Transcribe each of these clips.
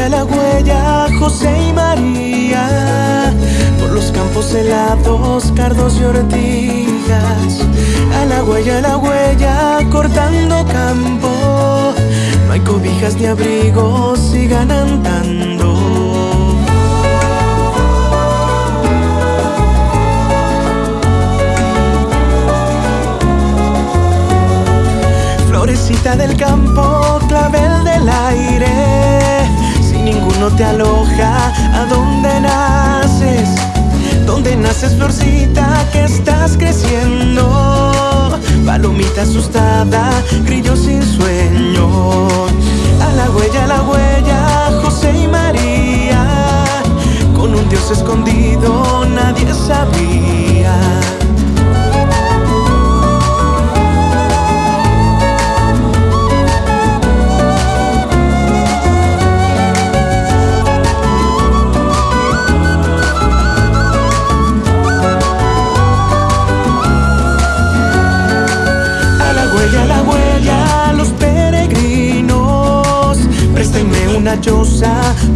huella, la huella, José y María. Por los campos helados, cardos y ortigas. A la huella, la huella, cortando campo. No hay cobijas ni abrigos, sigan andando. Florecita del campo, clavel del aire Ninguno te aloja, ¿a dónde naces? ¿Dónde naces, florcita, que estás creciendo? Palomita asustada, grillo sin sueño A la huella, a la huella, José y María Con un Dios escondido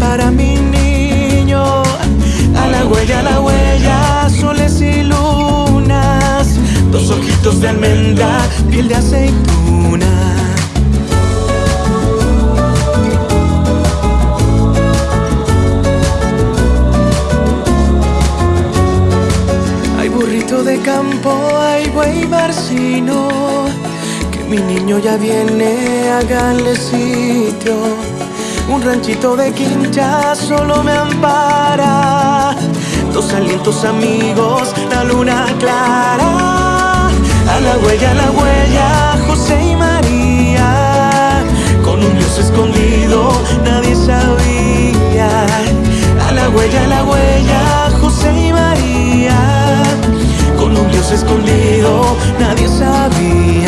Para mi niño. A la huella, a la huella, soles y lunas. Dos ojitos de almendra, piel de aceituna. Hay burrito de campo, hay buey barcino Que mi niño ya viene, háganle sitio un ranchito de quincha solo me ampara. Dos alientos amigos, la luna clara. A la huella, a la huella, José y María. Con un dios escondido, nadie sabía. A la huella, a la huella, José y María. Con un dios escondido, nadie sabía.